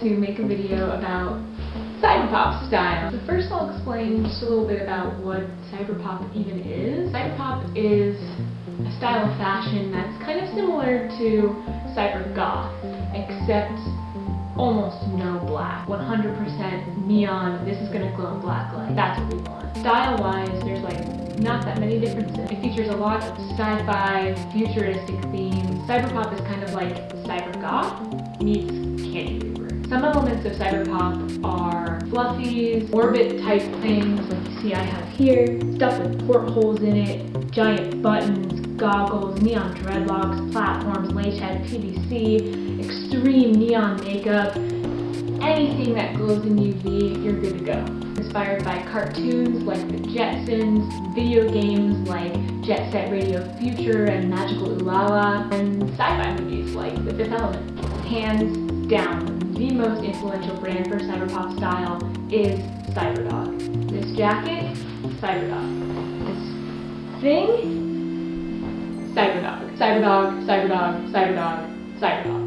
to make a video about cyberpop style. So first I'll explain just a little bit about what cyberpop even is. Cyberpop is a style of fashion that's kind of similar to cybergoth, except almost no black. 100% neon, this is gonna glow in black light. That's what we want. Style-wise, there's like not that many differences. It features a lot of sci-fi, futuristic themes. Cyberpop is kind of like cybergoth meets candy. Some elements of cyberpop are fluffies, orbit-type things like you see I have here, stuff with portholes in it, giant buttons, goggles, neon dreadlocks, platforms, latex, PVC, extreme neon makeup, anything that glows in UV, you're good to go. Inspired by cartoons like the Jetsons, video games like Jet Set Radio Future and Magical Ulala, and like The Fifth Element. Hands down, the most influential brand for cyberpop style is Cyberdog. This jacket, Cyberdog. This thing, Cyberdog. Cyberdog, Cyberdog, Cyberdog, Cyberdog.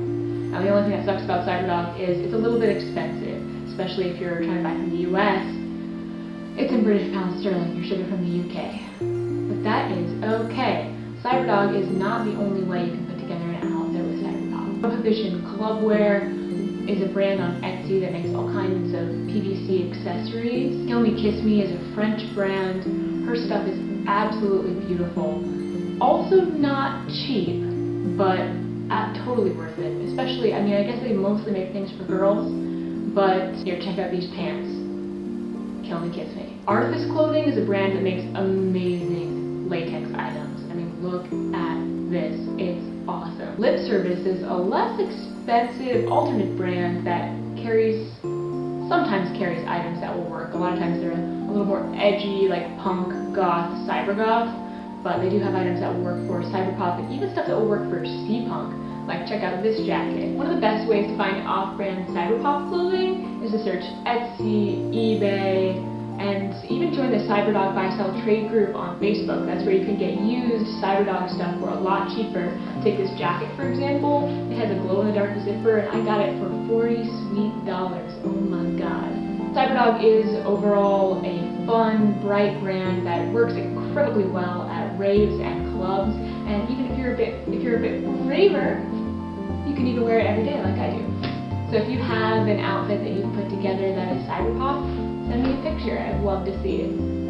Now the only thing that sucks about Cyberdog is it's a little bit expensive, especially if you're trying to buy from the US. It's in British pounds sterling, you're shipping from the UK. But that is okay. Cyberdog is not the only way you can put together an outfit. Prohibition Clubwear is a brand on Etsy that makes all kinds of PVC accessories. Kill Me Kiss Me is a French brand. Her stuff is absolutely beautiful also not cheap, but uh, totally worth it. Especially, I mean, I guess they mostly make things for girls, but here, check out these pants. Kill me, kiss me. Artifice Clothing is a brand that makes amazing latex items. I mean, look at this. It's awesome. Lip Service is a less expensive alternate brand that carries, sometimes carries items that will work. A lot of times they're a little more edgy, like punk, goth, cyber goth but they do have items that will work for cyber cyberpop and even stuff that will work for steampunk. Like check out this jacket. One of the best ways to find off-brand cyber cyberpop clothing is to search Etsy, eBay, Cyberdog Buy Sell Trade group on Facebook. That's where you can get used Cyberdog stuff for a lot cheaper. Take this jacket for example. It has a glow-in-the-dark zipper and I got it for 40 sweet dollars. Oh my god. Cyberdog is overall a fun, bright brand that works incredibly well at raves and clubs, and even if you're a bit if you're a bit braver, you can even wear it every day like I do. So if you have an outfit that you've put together that is cyberpop, picture. I'd love to see it.